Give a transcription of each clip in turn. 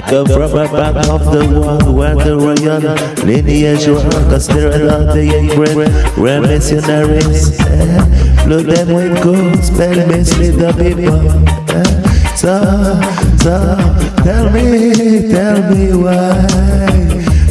come from a part of the world where the royal lineage was considered of the inbred, where missionaries eh, blew them with gospel, mislead the people. Eh. So, so, tell me, tell me why.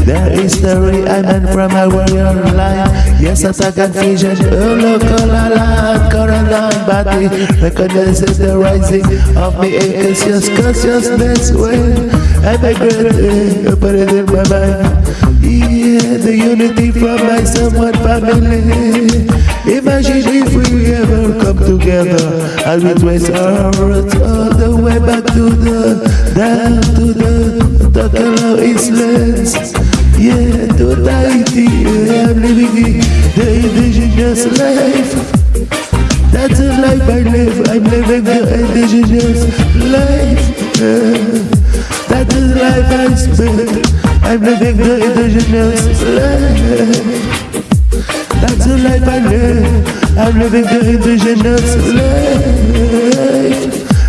Their history I meant from a warrior line Yes, as a confusion, oh local alarm Caroline body. Recognizes the rising of the conscious consciousness When I migrate, put it in my mind. Yeah, the unity from my somewhat family. Imagine if we ever come together. And we trace our roots all the way back to the down to the Takala Islands. Yeah, to Tahiti, yeah, I'm living the indigenous life. That's the life I live, I'm living the indigenous life. Yeah. That's the life I spend, I'm living the indigenous life. That's the life I live, I'm living the indigenous life.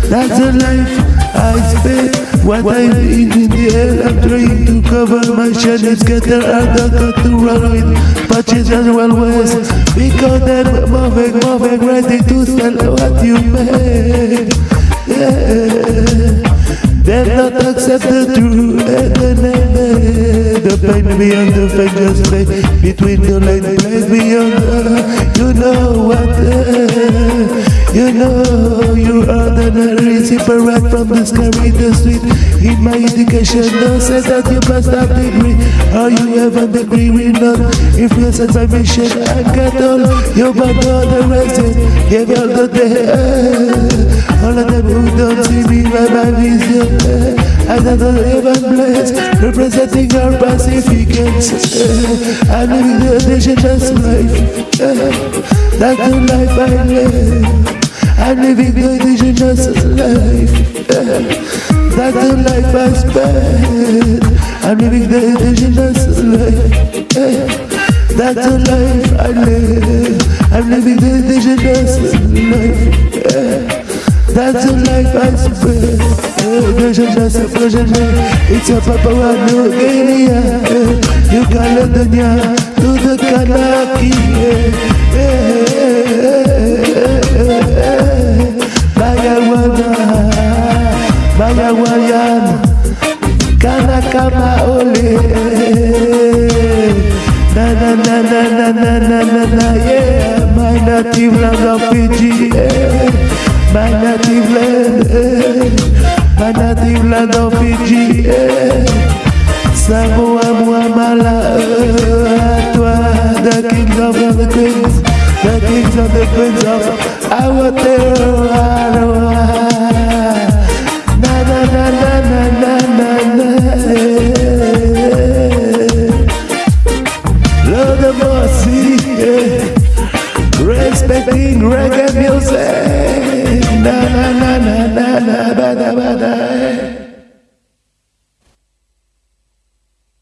That's the life I spend. What I eat in the air, I'm trying to cover my shades, get there and I got to run with patches and railways. Because them moving, moving, ready to sell what you made. Yeah. They not accepted the truth the The pain beyond the fake just lay Between the lane place beyond the You know what You know you are the separate from the scary the sweet In my education no say that you must have degree. Are you a degree? We not. Influence by mission and get all You but all the rest Give all the day. All of who don't see me my vision Another heaven blessed, representing our Pacificans. I'm living the indigenous life. That's the life I live. I'm living the indigenous life. That's the life I spend. I'm living the indigenous life. That's the life I live. I'm living the indigenous life. That's life I spread a projection It's a papa one new area Yukarı dünya kanaki Bagawana Bagawayan Kana ole Na na na na na na na na yeah My native land of Fiji yeah. Panativ la dan Fidji Samo a mwa mala A toa The kings of the queens The kings of the queens of our terror